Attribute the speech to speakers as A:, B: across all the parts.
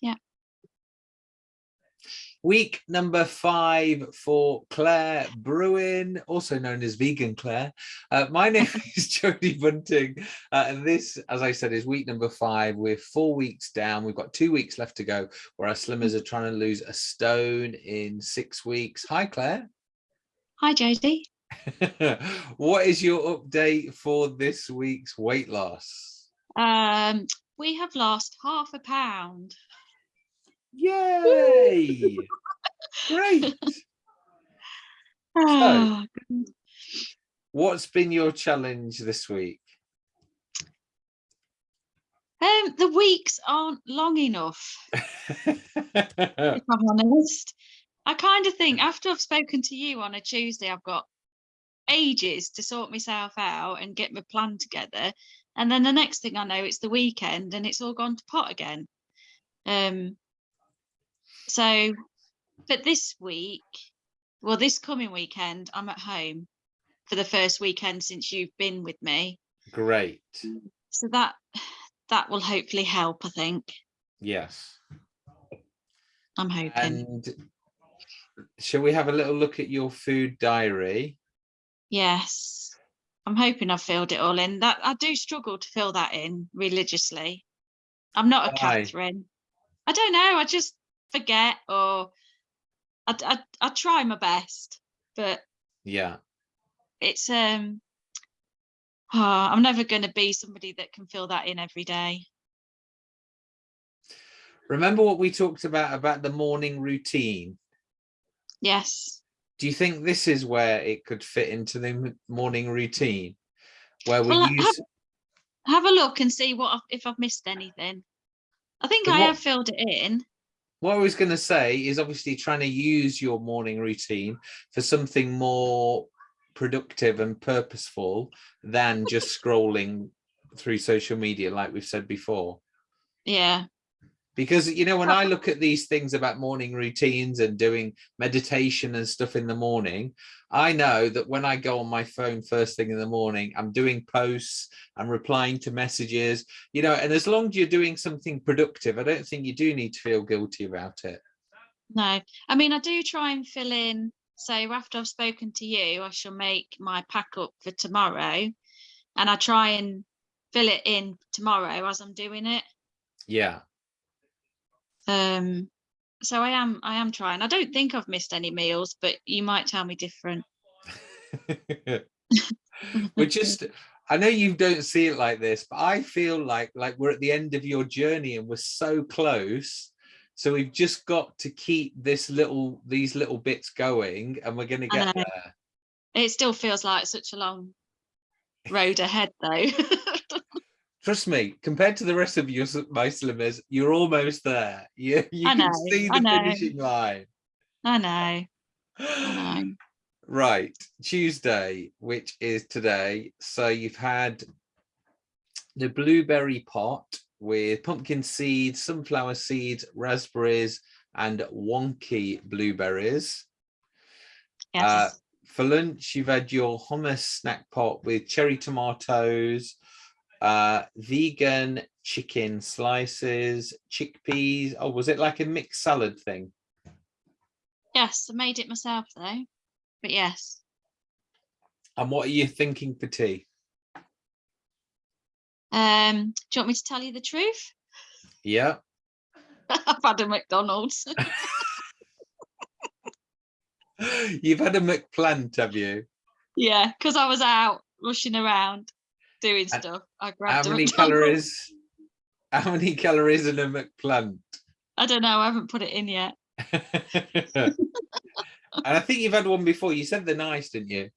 A: Yeah.
B: Week number five for Claire Bruin, also known as Vegan Claire. Uh, my name is Jodie Bunting, uh, and this, as I said, is week number five. We're four weeks down. We've got two weeks left to go, where our slimmers are trying to lose a stone in six weeks. Hi, Claire.
A: Hi, Jodie.
B: what is your update for this week's weight loss?
A: Um, we have lost half a pound.
B: Yay! Great.
A: Oh,
B: What's been your challenge this week?
A: um, the weeks aren't long enough, if I'm honest. I kind of think after I've spoken to you on a Tuesday, I've got ages to sort myself out and get my plan together. And then the next thing I know, it's the weekend and it's all gone to pot again. Um, so, but this week, well, this coming weekend, I'm at home for the first weekend since you've been with me.
B: Great.
A: So that that will hopefully help, I think.
B: Yes.
A: I'm hoping.
B: And shall we have a little look at your food diary?
A: Yes. I'm hoping I've filled it all in. That I do struggle to fill that in religiously. I'm not a
B: Why?
A: Catherine. I don't know. I just forget or I, I, I try my best, but
B: Yeah.
A: it's um oh, I'm never going to be somebody that can fill that in every day.
B: Remember what we talked about about the morning routine?
A: Yes.
B: Do you think this is where it could fit into the morning routine? Where we
A: Well,
B: use
A: Have a look and see what I've, if I've missed anything. I think
B: But
A: I
B: what-
A: have filled it in.
B: What I was going to say is obviously trying to use your morning routine for something more productive and purposeful than just scrolling through social media, like we've said before.
A: Yeah.
B: Because, you know, when. I look at these things about morning routines and doing meditation and stuff in the morning, I know that when I go on my phone first thing in the morning, I'm doing posts, I'm replying to messages, you know, and as long as you're doing something productive, I don't think you do need to feel guilty about it.
A: No, I mean, I do try and fill in. So after I've spoken to you, I shall make my pack up for tomorrow and I try and fill it in tomorrow as I'm doing it.
B: Yeah.
A: Um, so I am, I am trying. I don't think I've missed any meals, but you might tell me different.
B: we're just i know you don't see it like this but i feel like like we're at the end of your journey and we're so close so we've just got to keep this little these little bits going and we're going to get there
A: It still feels like such a long road ahead though.
B: trust me compared to the rest of your s- my slimmers you're almost there. You, you
A: I
B: can
A: know,
B: see the finishing line.
A: I know, I know.
B: right tuesday which is today. So you've had the blueberry pot with pumpkin seeds sunflower seeds raspberries and wonky blueberries.
A: Yes.
B: Uh, for lunch you've had your hummus snack pot with cherry tomatoes uh vegan chicken slices chickpeas oh was it like a mixed salad thing
A: yes, I made it myself though. But yes.
B: and what are you thinking for tea
A: Um, do you want me to tell you the truth?
B: yeah
A: I've had a McDonald's.
B: You've had a McPlant, have you?
A: yeah, because I was out rushing around doing
B: And
A: stuff. I
B: How
A: grabbed a
B: many calories? How many calories in a McPlant?
A: I don't know. I haven't put it in yet.
B: and I think you've had one before. You said they're nice, didn't you?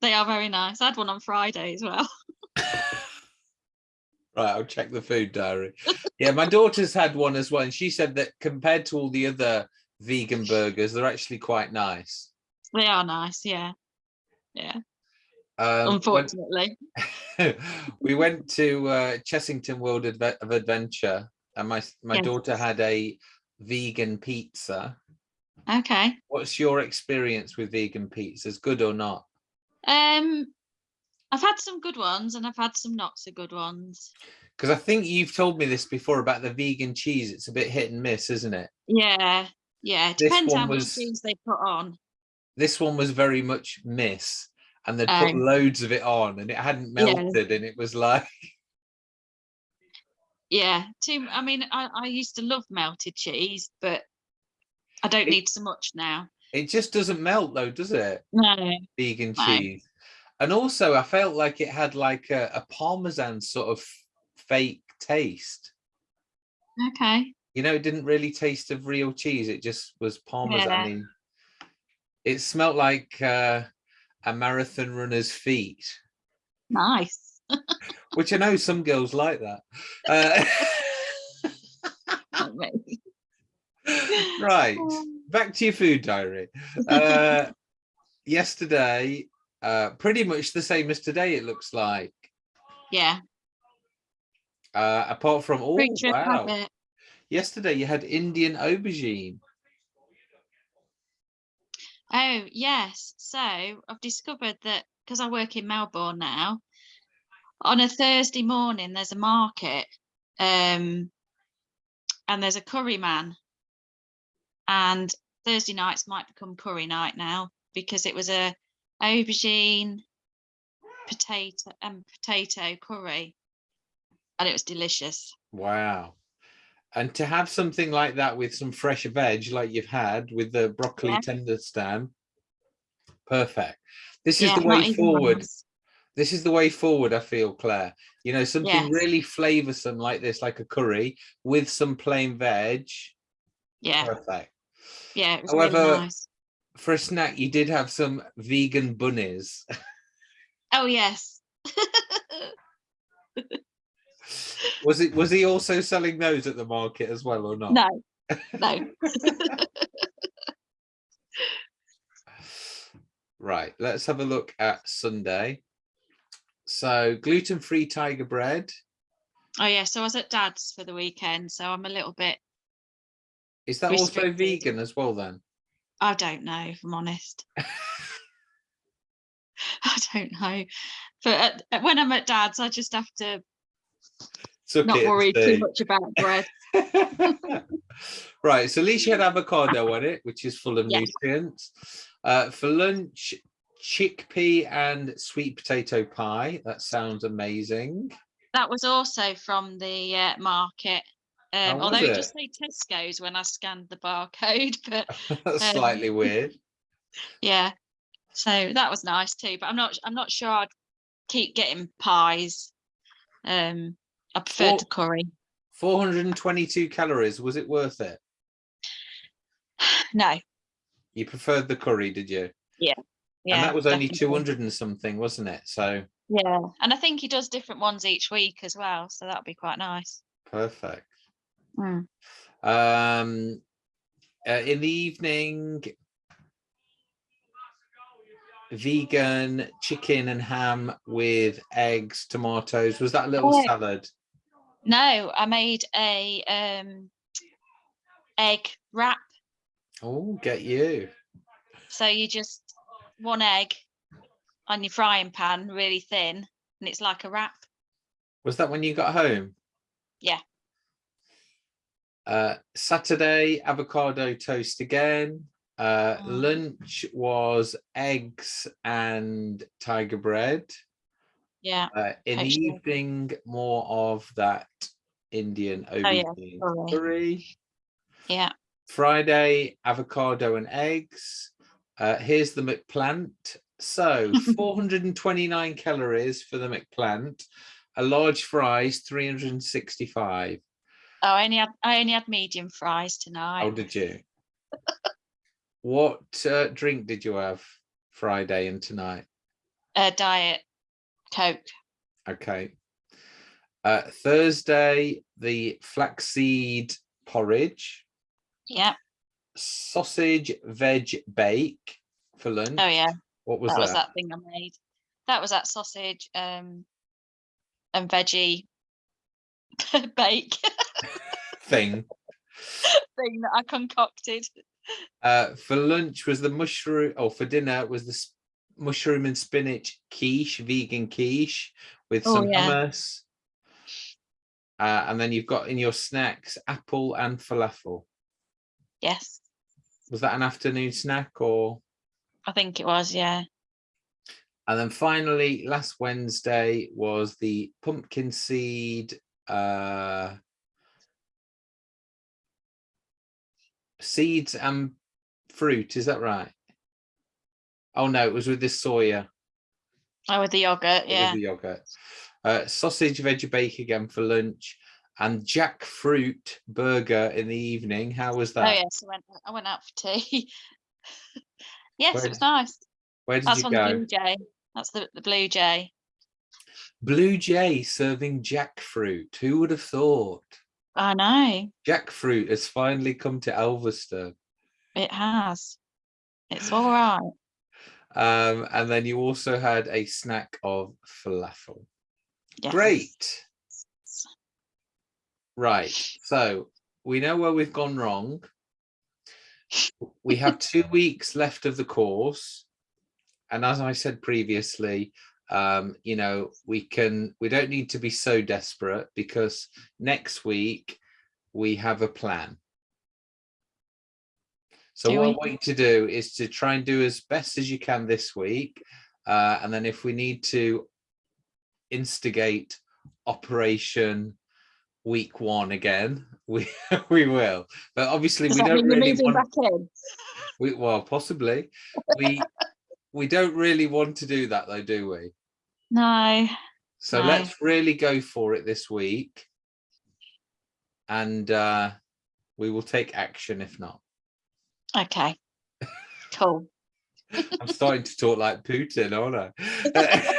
A: They are very nice. I had one on Friday as well.
B: Right, I'll check the food diary. Yeah, my daughter's had one as well, and she said that compared to all the other vegan burgers, they're actually quite nice.
A: They are nice. Yeah. Yeah.
B: Um, when-
A: Unfortunately.
B: we went to uh, Chessington World Adve- of Adventure, and my my
A: Yes.
B: daughter had a vegan pizza.
A: Okay.
B: What's your experience with vegan pizzas? Good or not?
A: Um, I've had some good ones and I've had some not so good ones.
B: Because I think you've told me this before about the vegan cheese. It's a bit hit and miss, isn't it?
A: Yeah, yeah.
B: This
A: Depends how much cheese they put on.
B: This one was very much miss, and they'd put
A: Oh.
B: loads of it on, and it hadn't
A: Yeah.
B: melted, and it was like,
A: Yeah, too. I mean, I, I used to love melted cheese, but I don't
B: It-
A: need so much now.
B: it just doesn't melt though, does it?
A: No.
B: Vegan
A: No.
B: cheese. And also, I felt like it had like a, a parmesan sort of fake taste.
A: Okay.
B: You know, it didn't really taste of real cheese. It just was parmesan. It smelt like uh, a marathon runner's feet,
A: Nice.
B: which I know some girls like that. Uh, right, back to your food diary. Uh, yesterday, uh, pretty much the same as today, it looks like.
A: Yeah.
B: Uh, apart from, oh, wow.
A: habit.
B: Yesterday you had Indian aubergine.
A: Oh, yes. So I've discovered that because I work in Melbourne now, on a Thursday morning, there's a market um, and there's a curry man. And Thursday nights might become curry night now because it was a aubergine, potato and potato curry. And it was delicious.
B: Wow. And to have something like that with some fresh veg like you've had with the broccoli
A: Yeah.
B: tender stem, perfect. This is the way forward. This is the way forward, I feel, Claire. You know, something
A: Yes.
B: really flavoursome like this, like a curry with some plain veg.
A: Yeah,
B: Perfect.
A: yeah, it was
B: However-
A: really nice.
B: For a snack, you did have some vegan bunnies.
A: Oh, yes.
B: was it was he also selling those at the market as well or not?
A: no, no.
B: Right, let's have a look at Sunday. So gluten-free tiger bread.
A: Oh yeah, so I was at dad's for the weekend, so I'm a little bit
B: Is that also vegan as well then?
A: I don't know if I'm honest. I don't know. But at, at- when I'm at dad's, I just have to
B: Suck
A: not worried too much about bread.
B: right, so at least you had avocado on it, which is full of
A: Yes.
B: nutrients. Uh, for lunch, chickpea and sweet potato pie. That sounds amazing.
A: That was also from the uh, market. Um, although it
B: it?
A: just say Tesco's when I scanned the barcode, but
B: That's
A: Um,
B: slightly weird.
A: yeah. So that was nice too. But I'm not I'm not sure I'd keep getting pies. Um I preferred
B: Well-
A: the curry.
B: 422 calories. Was it worth it?
A: No.
B: You preferred the curry, did you?
A: Yeah.
B: and that was only
A: definitely.
B: 200 and something, wasn't it? So
A: Yeah. And I think he does different ones each week as well. So that'd be quite nice.
B: perfect.
A: Mm.
B: Um, uh, in the evening, vegan chicken and ham with eggs, tomatoes. Was that a little
A: Oh.
B: salad?
A: No, I made a um egg wrap.
B: Oh, get you.
A: So you just one egg on your frying pan, really thin, and it's like a wrap.
B: Was that when you got home?
A: Yeah.
B: Uh, Saturday, avocado toast again. Uh,
A: Mm.
B: lunch was eggs and tiger bread.
A: Yeah.
B: Uh, in the evening, more of that Indian
A: Oh, yeah, curry.
B: curry.
A: Yeah.
B: Friday, avocado and eggs. Uh, here's the McPlant. So 429 calories for the McPlant. A large fries, 365.
A: Oh, I only had I only had medium fries tonight.
B: How did you? what uh, drink did you have Friday and tonight?
A: uh, diet coke.
B: Okay. Uh, Thursday, the flaxseed porridge,
A: Yeah.
B: sausage veg bake for lunch.
A: Oh yeah.
B: What was
A: that
B: that?
A: was that thing I made. That was that sausage um and veggie bake
B: thing?
A: thing that I concocted.
B: Uh, for lunch was the mushroom, or for dinner was the mushroom and spinach quiche, vegan quiche with
A: Oh,
B: some
A: yeah.
B: hummus. Uh, and then you've got in your snacks apple and falafel.
A: Yes,
B: Was that an afternoon snack or?
A: I think it was. Yeah.
B: And then finally, last Wednesday was the pumpkin seed uh, seeds and fruit. Is that right? Oh no, it was with the soya.
A: Oh, with the yogurt. yeah.
B: with the yogurt. Uh, sausage, veggie bake again for lunch, and jackfruit burger in the evening. How was that?
A: Oh yes, I went. I went out for tea. yes,
B: Where
A: it was nice.
B: Where did
A: That's
B: you go?
A: Blue Jay. That's the the Blue Jay.
B: Blue Jay serving jackfruit. Who would have thought?
A: I know
B: Jackfruit has finally come to Elvaston.
A: it has. It's all right.
B: Um, and then you also had a snack of falafel.
A: Yes.
B: Great. Right. So we know where we've gone wrong. We have two weeks left of the course. And as I said previously, um, you know, we can, we don't need to be so desperate because next week we have a plan. So
A: Do
B: what I
A: we?
B: want you to do is to try and do as best as you can this week. Uh, and then if we need to instigate operation week one again, we we will. But obviously
A: Does
B: we don't really want we well possibly. We we don't really want to do that though, do we?
A: No.
B: So
A: No.
B: let's really go for it this week. And uh we will take action if not.
A: Okay. Cool.
B: I'm starting to talk like Putin, aren't I?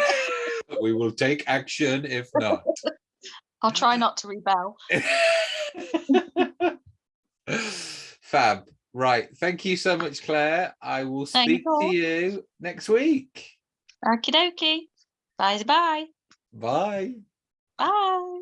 B: we will take action if not.
A: I'll try not to rebel.
B: Fab. Right. Thank you so much, Claire. I will speak to
A: you.
B: you next week.
A: Okie dokie. Bye bye.
B: Bye.
A: Bye.